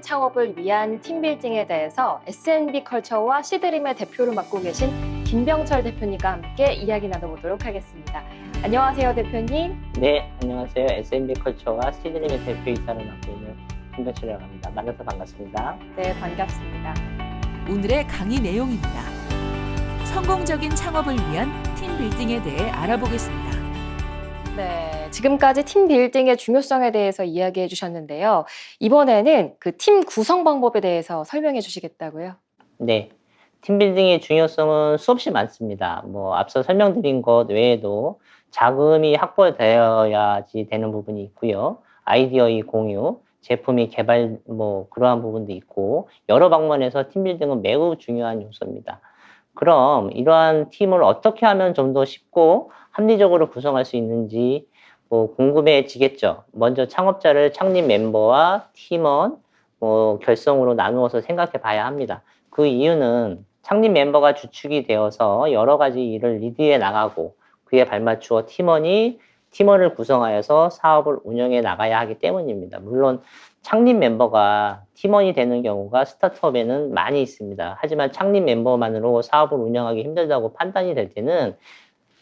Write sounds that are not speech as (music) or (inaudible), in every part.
창업을 위한 팀빌딩에 대해서 S&B 컬처와 시드림의 대표를 맡고 계신 김병철 대표님과 함께 이야기 나눠보도록 하겠습니다. 안녕하세요, 대표님. 네, 안녕하세요. SMB 컬처와 시드림의 대표이사를 맡고 있는 김병철이라고 합니다. 만나서 반갑습니다. 네, 반갑습니다. 오늘의 강의 내용입니다. 성공적인 창업을 위한 팀 빌딩에 대해 알아보겠습니다. 네, 지금까지 팀 빌딩의 중요성에 대해서 이야기해 주셨는데요. 이번에는 그 팀 구성 방법에 대해서 설명해 주시겠다고요? 네, 팀 빌딩의 중요성은 수없이 많습니다. 뭐 앞서 설명드린 것 외에도 자금이 확보되어야지 되는 부분이 있고요. 아이디어의 공유, 제품이 개발 뭐 그러한 부분도 있고 여러 방면에서 팀빌딩은 매우 중요한 요소입니다. 그럼 이러한 팀을 어떻게 하면 좀 더 쉽고 합리적으로 구성할 수 있는지 뭐 궁금해지겠죠. 먼저 창업자를 창립 멤버와 팀원 뭐 결성으로 나누어서 생각해 봐야 합니다. 그 이유는 창립 멤버가 주축이 되어서 여러 가지 일을 리드해 나가고 그에 발맞추어 팀원이 팀원을 구성하여서 사업을 운영해 나가야 하기 때문입니다. 물론 창립 멤버가 팀원이 되는 경우가 스타트업에는 많이 있습니다. 하지만 창립 멤버만으로 사업을 운영하기 힘들다고 판단이 될 때는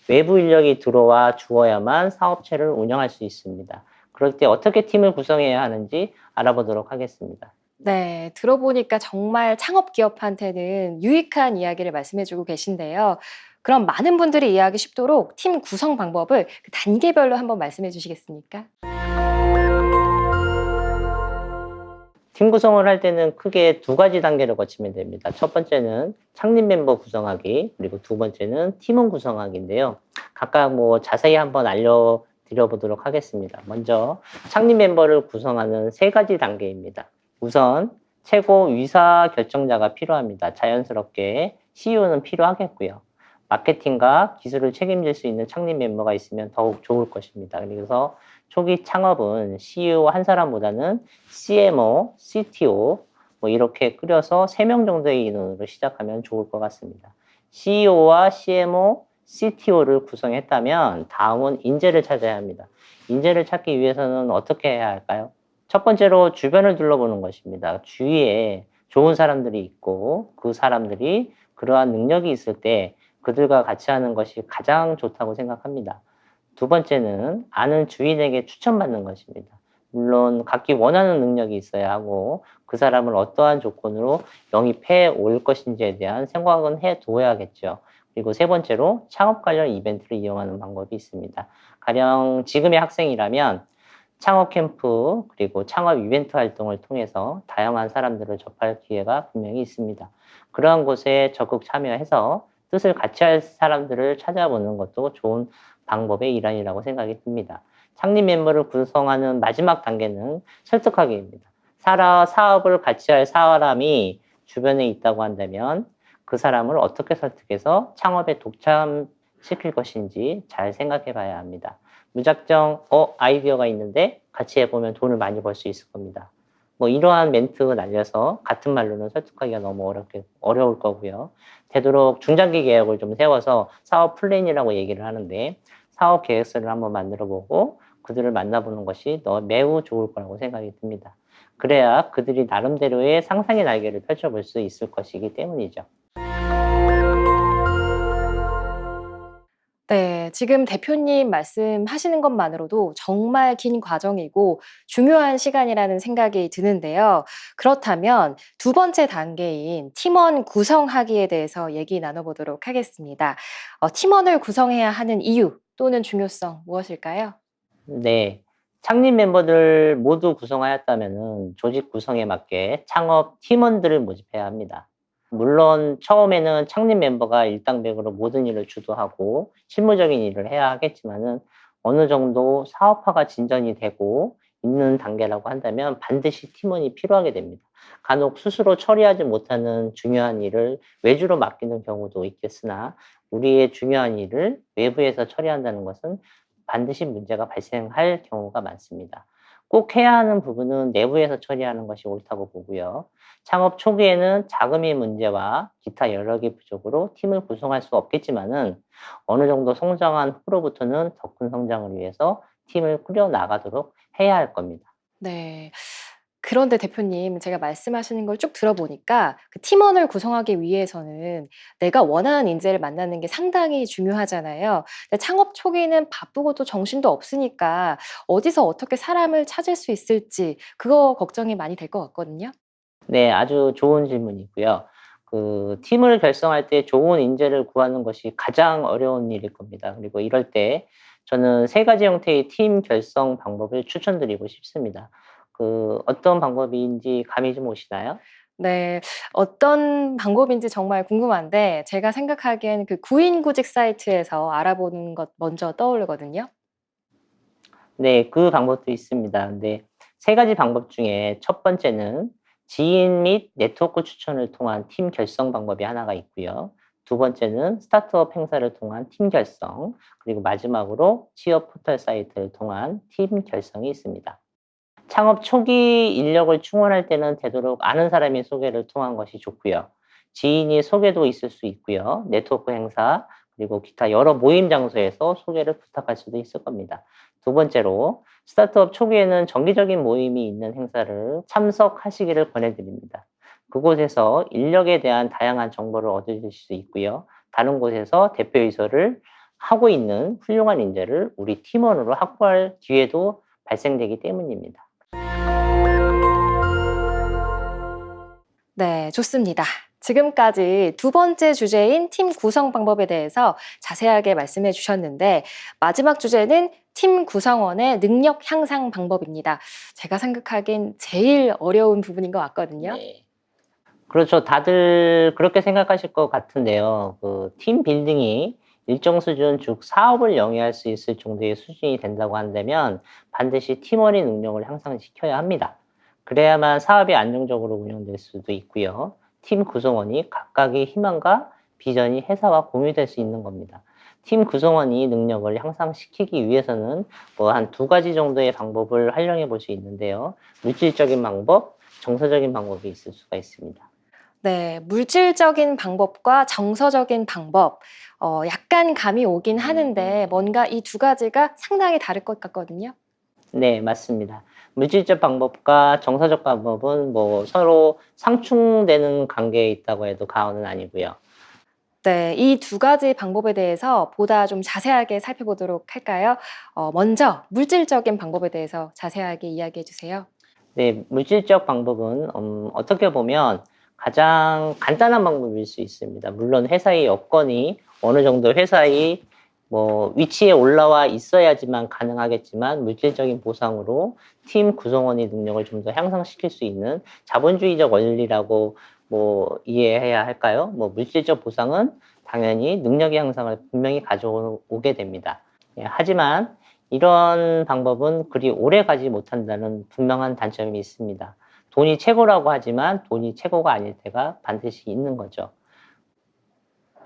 외부 인력이 들어와 주어야만 사업체를 운영할 수 있습니다. 그럴 때 어떻게 팀을 구성해야 하는지 알아보도록 하겠습니다. 네, 들어보니까 정말 창업 기업한테는 유익한 이야기를 말씀해주고 계신데요. 그럼 많은 분들이 이해하기 쉽도록 팀 구성 방법을 그 단계별로 한번 말씀해 주시겠습니까? 팀 구성을 할 때는 크게 두 가지 단계를 거치면 됩니다. 첫 번째는 창립 멤버 구성하기, 그리고 두 번째는 팀원 구성하기인데요. 각각 뭐 자세히 한번 알려드려 보도록 하겠습니다. 먼저 창립 멤버를 구성하는 세 가지 단계입니다. 우선 최고 위사 결정자가 필요합니다. 자연스럽게 CEO는 필요하겠고요. 마케팅과 기술을 책임질 수 있는 창립 멤버가 있으면 더욱 좋을 것입니다. 그래서 초기 창업은 CEO 한 사람보다는 CMO, CTO 뭐 이렇게 꾸려서 3명 정도의 인원으로 시작하면 좋을 것 같습니다. CEO와 CMO, CTO를 구성했다면 다음은 인재를 찾아야 합니다. 인재를 찾기 위해서는 어떻게 해야 할까요? 첫 번째로 주변을 둘러보는 것입니다. 주위에 좋은 사람들이 있고 그 사람들이 그러한 능력이 있을 때 그들과 같이 하는 것이 가장 좋다고 생각합니다. 두 번째는 아는 주인에게 추천받는 것입니다. 물론 각기 원하는 능력이 있어야 하고 그 사람을 어떠한 조건으로 영입해 올 것인지에 대한 생각은 해 두어야겠죠. 그리고 세 번째로 창업 관련 이벤트를 이용하는 방법이 있습니다. 가령 지금의 학생이라면 창업 캠프 그리고 창업 이벤트 활동을 통해서 다양한 사람들을 접할 기회가 분명히 있습니다. 그러한 곳에 적극 참여해서 뜻을 같이 할 사람들을 찾아보는 것도 좋은 방법의 일환이라고 생각이 듭니다. 창립 멤버를 구성하는 마지막 단계는 설득하기입니다. 살아 사업을 같이 할 사람이 주변에 있다고 한다면 그 사람을 어떻게 설득해서 창업에 독참시킬 것인지 잘 생각해 봐야 합니다. 무작정 어 아이디어가 있는데 같이 해보면 돈을 많이 벌 수 있을 겁니다. 뭐 이러한 멘트 날려서 같은 말로는 설득하기가 너무 어렵게 어려울 거고요. 되도록 중장기 계획을 좀 세워서 사업 플랜이라고 얘기를 하는데 사업 계획서를 한번 만들어 보고 그들을 만나보는 것이 너 매우 좋을 거라고 생각이 듭니다. 그래야 그들이 나름대로의 상상의 날개를 펼쳐볼 수 있을 것이기 때문이죠. 네, 지금 대표님 말씀하시는 것만으로도 정말 긴 과정이고 중요한 시간이라는 생각이 드는데요. 그렇다면 두 번째 단계인 팀원 구성하기에 대해서 얘기 나눠보도록 하겠습니다. 어, 팀원을 구성해야 하는 이유 또는 중요성 무엇일까요? 네. 창립 멤버들 모두 구성하였다면 조직 구성에 맞게 창업 팀원들을 모집해야 합니다. 물론 처음에는 창립 멤버가 일당백으로 모든 일을 주도하고 실무적인 일을 해야 하겠지만은 어느 정도 사업화가 진전이 되고 있는 단계라고 한다면 반드시 팀원이 필요하게 됩니다. 간혹 스스로 처리하지 못하는 중요한 일을 외주로 맡기는 경우도 있겠으나 우리의 중요한 일을 외부에서 처리한다는 것은 반드시 문제가 발생할 경우가 많습니다. 꼭 해야 하는 부분은 내부에서 처리하는 것이 옳다고 보고요. 창업 초기에는 자금의 문제와 기타 개 부족으로 팀을 구성할 수 없겠지만은 어느 정도 성장한 후로부터는 더 큰 성장을 위해서 팀을 꾸려 나가도록 해야 할 겁니다. 네. 그런데 대표님, 제가 말씀하시는 걸 쭉 들어보니까 그 팀원을 구성하기 위해서는 내가 원하는 인재를 만나는 게 상당히 중요하잖아요. 창업 초기는 바쁘고 또 정신도 없으니까 어디서 어떻게 사람을 찾을 수 있을지 그거 걱정이 많이 될 것 같거든요. 네, 아주 좋은 질문이고요. 그 팀을 결성할 때 좋은 인재를 구하는 것이 가장 어려운 일일 겁니다. 그리고 이럴 때 저는 세 가지 형태의 팀 결성 방법을 추천드리고 싶습니다. 그 어떤 방법인지 감이 좀 오시나요? 네. 어떤 방법인지 정말 궁금한데 제가 생각하기엔 그 구인구직 사이트에서 알아보는 것 먼저 떠오르거든요. 네, 그 방법도 있습니다. 근데 세 가지 방법 중에 첫 번째는 지인 및 네트워크 추천을 통한 팀 결성 방법이 하나가 있고요. 두 번째는 스타트업 행사를 통한 팀 결성, 그리고 마지막으로 취업 포털 사이트를 통한 팀 결성이 있습니다. 창업 초기 인력을 충원할 때는 되도록 아는 사람의 소개를 통한 것이 좋고요. 지인이 소개도 있을 수 있고요. 네트워크 행사, 그리고 기타 여러 모임 장소에서 소개를 부탁할 수도 있을 겁니다. 두 번째로 스타트업 초기에는 정기적인 모임이 있는 행사를 참석하시기를 권해드립니다. 그곳에서 인력에 대한 다양한 정보를 얻으실 수 있고요. 다른 곳에서 대표이사를 하고 있는 훌륭한 인재를 우리 팀원으로 확보할 기회도 발생되기 때문입니다. 네, 좋습니다. 지금까지 두 번째 주제인 팀 구성 방법에 대해서 자세하게 말씀해 주셨는데 마지막 주제는 팀 구성원의 능력 향상 방법입니다. 제가 생각하기엔 제일 어려운 부분인 것 같거든요. 네. 그렇죠. 다들 그렇게 생각하실 것 같은데요. 그 팀 빌딩이 일정 수준, 즉 사업을 영위할 수 있을 정도의 수준이 된다고 한다면 반드시 팀원의 능력을 향상시켜야 합니다. 그래야만 사업이 안정적으로 운영될 수도 있고요. 팀 구성원이 각각의 희망과 비전이 회사와 공유될 수 있는 겁니다. 팀 구성원이 능력을 향상시키기 위해서는 뭐 한 두 가지 정도의 방법을 활용해 볼 수 있는데요. 물질적인 방법, 정서적인 방법이 있을 수가 있습니다. 네, 물질적인 방법과 정서적인 방법, 어, 약간 감이 오긴 하는데 뭔가 이 두 가지가 상당히 다를 것 같거든요. 네, 맞습니다. 물질적 방법과 정서적 방법은 뭐 서로 상충되는 관계에 있다고 해도 과언은 아니고요. 네, 이 두 가지 방법에 대해서 보다 좀 자세하게 살펴보도록 할까요? 어, 먼저 물질적인 방법에 대해서 자세하게 이야기해 주세요. 네, 물질적 방법은 음, 어떻게 보면 가장 간단한 방법일 수 있습니다. 물론 회사의 여건이 어느 정도 회사의 뭐 위치에 올라와 있어야지만 가능하겠지만 물질적인 보상으로 팀 구성원의 능력을 좀 더 향상시킬 수 있는 자본주의적 원리라고 뭐 이해해야 할까요? 뭐 물질적 보상은 당연히 능력의 향상을 분명히 가져오게 됩니다. 예, 하지만 이런 방법은 그리 오래 가지 못한다는 분명한 단점이 있습니다. 돈이 최고라고 하지만 돈이 최고가 아닐 때가 반드시 있는 거죠.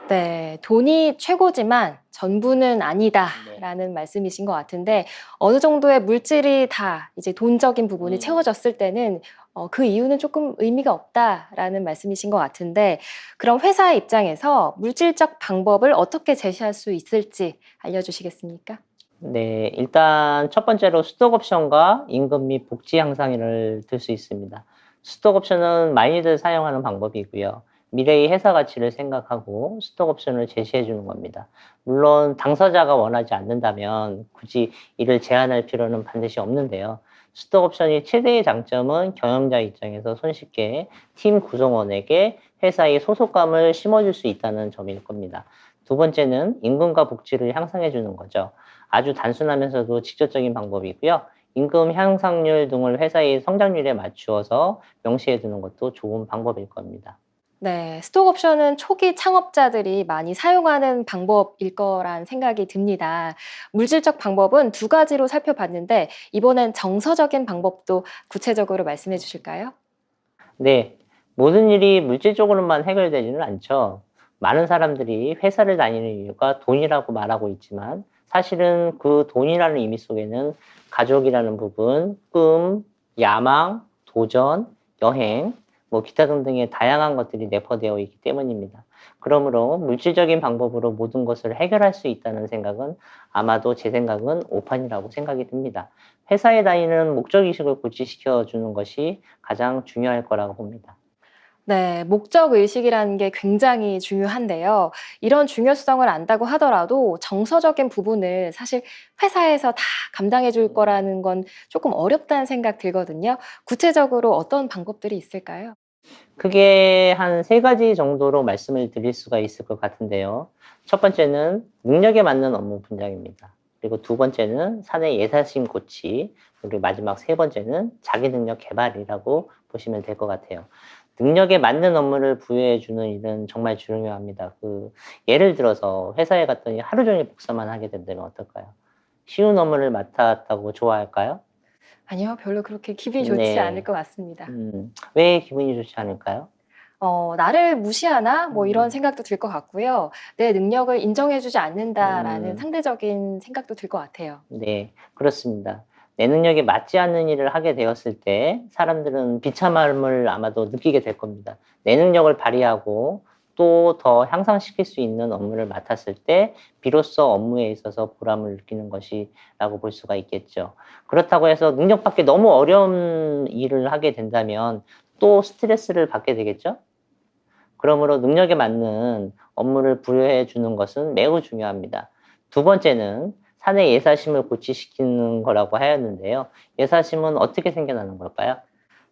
네, 돈이 최고지만 전부는 네. 아니다라는 말씀이신 것 같은데 어느 정도의 물질이 다 이제 돈적인 부분이 음. 채워졌을 때는 어, 그 이유는 조금 의미가 없다라는 말씀이신 것 같은데 그럼 회사의 입장에서 물질적 방법을 어떻게 제시할 수 있을지 알려주시겠습니까? 네, 일단 첫 번째로 스톡 옵션과 임금 및 복지 향상을 들 수 있습니다. 스톡 옵션은 많이들 사용하는 방법이고요. 미래의 회사 가치를 생각하고 스톡 옵션을 제시해 주는 겁니다. 물론 당사자가 원하지 않는다면 굳이 이를 제한할 필요는 반드시 없는데요. 스톡 옵션이 최대의 장점은 경영자 입장에서 손쉽게 팀 구성원에게 회사의 소속감을 심어줄 수 있다는 점일 겁니다. 두 번째는 임금과 복지를 향상해 주는 거죠. 아주 단순하면서도 직접적인 방법이고요. 임금 향상률 등을 회사의 성장률에 맞추어서 명시해 두는 것도 좋은 방법일 겁니다. 네, 스톡 옵션은 초기 창업자들이 많이 사용하는 방법일 거란 생각이 듭니다. 물질적 방법은 두 가지로 살펴봤는데 이번엔 정서적인 방법도 구체적으로 말씀해 주실까요? 네, 모든 일이 물질적으로만 해결되지는 않죠. 많은 사람들이 회사를 다니는 이유가 돈이라고 말하고 있지만 사실은 그 돈이라는 의미 속에는 가족이라는 부분, 꿈, 야망, 도전, 여행, 뭐 기타 등등의 다양한 것들이 내포되어 있기 때문입니다. 그러므로 물질적인 방법으로 모든 것을 해결할 수 있다는 생각은 아마도 제 생각은 오판이라고 생각이 듭니다. 회사에 다니는 목적의식을 고취시켜 주는 것이 가장 중요할 거라고 봅니다. 네, 목적 의식이라는 게 굉장히 중요한데요. 이런 중요성을 안다고 하더라도 정서적인 부분을 사실 회사에서 다 감당해 줄 거라는 건 조금 어렵다는 생각 들거든요. 구체적으로 어떤 방법들이 있을까요? 크게 한 세 가지 정도로 말씀을 드릴 수가 있을 것 같은데요. 첫 번째는 능력에 맞는 업무 분장입니다. 그리고 두 번째는 사내 예사심 고치, 그리고 마지막 세 번째는 자기 능력 개발이라고 보시면 될 것 같아요. 능력에 맞는 업무를 부여해 주는 일은 정말 중요합니다. 그 예를 들어서 회사에 갔더니 하루 종일 복사만 하게 된다면 어떨까요? 쉬운 업무를 맡았다고 좋아할까요? 아니요, 별로 그렇게 기분이 좋지 네. 않을 것 같습니다. 음, 왜 기분이 좋지 않을까요? 어, 나를 무시하나? 뭐 이런 음. 생각도 들 것 같고요. 내 능력을 인정해주지 않는다라는 음. 상대적인 생각도 들 것 같아요. 네, 그렇습니다. 내 능력에 맞지 않는 일을 하게 되었을 때 사람들은 비참함을 아마도 느끼게 될 겁니다. 내 능력을 발휘하고 또 더 향상시킬 수 있는 업무를 맡았을 때 비로소 업무에 있어서 보람을 느끼는 것이라고 볼 수가 있겠죠. 그렇다고 해서 능력 밖에 너무 어려운 일을 하게 된다면 또 스트레스를 받게 되겠죠. 그러므로 능력에 맞는 업무를 부여해 주는 것은 매우 중요합니다. 두 번째는 사내 예사심을 고취시키는 거라고 하였는데요. 예사심은 어떻게 생겨나는 걸까요?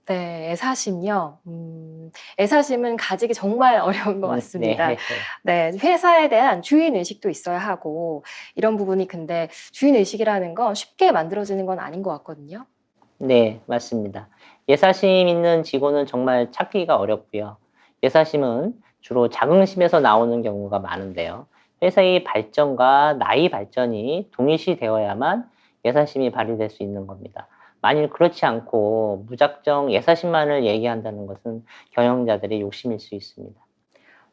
네, 애사심요. 음, 애사심은 가지기 정말 (laughs) 어려운 것 같습니다. 네. 네, 회사에 대한 주인 의식도 있어야 하고 이런 부분이 근데 주인 의식이라는 건 쉽게 만들어지는 건 아닌 것 같거든요. 네, 맞습니다. 예사심 있는 직원은 정말 찾기가 어렵고요. 예사심은 주로 자긍심에서 나오는 경우가 많은데요. 회사의 발전과 나의 발전이 동일시 되어야만 예사심이 발휘될 수 있는 겁니다. 만일 그렇지 않고 무작정 예사심만을 얘기한다는 것은 경영자들의 욕심일 수 있습니다.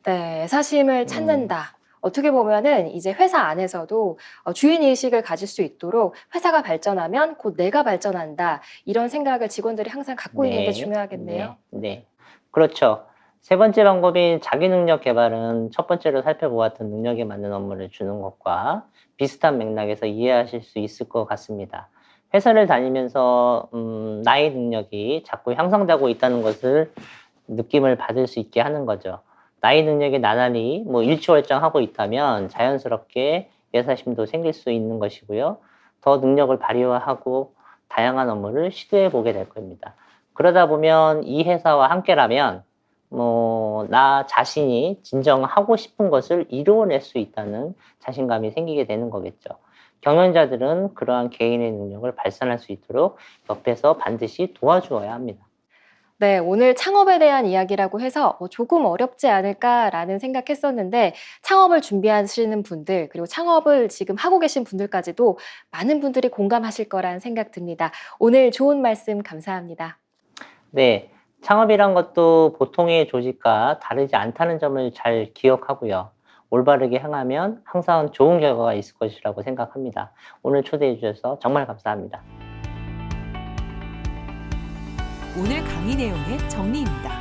네, 애사심을 음. 찾는다. 어떻게 보면은 이제 회사 안에서도 어, 주인 의식을 가질 수 있도록 회사가 발전하면 곧 내가 발전한다. 이런 생각을 직원들이 항상 갖고 있는 게 네, 중요하겠네요. 네, 네. 그렇죠. 세 번째 방법인 자기 능력 개발은 첫 번째로 살펴보았던 능력에 맞는 업무를 주는 것과 비슷한 맥락에서 이해하실 수 있을 것 같습니다. 회사를 다니면서 음, 나의 능력이 자꾸 향상되고 있다는 것을 느낌을 받을 수 있게 하는 거죠. 나의 능력이 나날이 뭐 일취월장하고 있다면 자연스럽게 예사심도 생길 수 있는 것이고요. 더 능력을 발휘하고 다양한 업무를 시도해 보게 될 겁니다. 그러다 보면 이 회사와 함께라면 뭐 나 자신이 진정 하고 싶은 것을 이루어낼 수 있다는 자신감이 생기게 되는 거겠죠. 경영자들은 그러한 개인의 능력을 발산할 수 있도록 옆에서 반드시 도와주어야 합니다. 네, 오늘 창업에 대한 이야기라고 해서 어, 조금 어렵지 않을까라는 생각했었는데 창업을 준비하시는 분들 그리고 창업을 지금 하고 계신 분들까지도 많은 분들이 공감하실 거란 생각 듭니다. 오늘 좋은 말씀 감사합니다. 네, 창업이란 것도 보통의 조직과 다르지 않다는 점을 잘 기억하고요. 올바르게 행하면 항상 좋은 결과가 있을 것이라고 생각합니다. 오늘 초대해 주셔서 정말 감사합니다. 오늘 강의 내용의 정리입니다.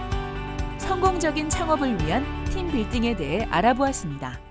성공적인 창업을 위한 팀 빌딩에 대해 알아보았습니다.